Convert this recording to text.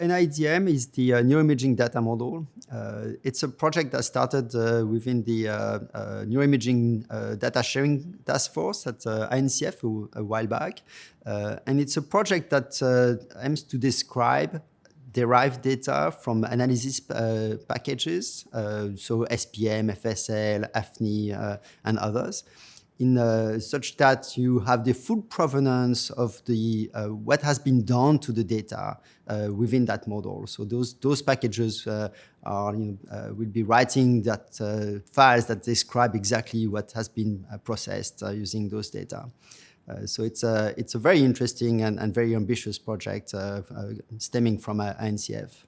NIDM is the uh, neuroimaging data model. Uh, it's a project that started uh, within the uh, uh, neuroimaging uh, data sharing task force at INCF a, a, while back. and it's a project that aims to describe derived data from analysis packages, so SPM, FSL, AFNI, and others in uh, such that you have the full provenance of the uh, what has been done to the data uh, within that model. So those those packages uh, are you know, uh, will be writing that uh, files that describe exactly what has been processed using those data. so it's a it's a very interesting and, and very ambitious project stemming from INCF.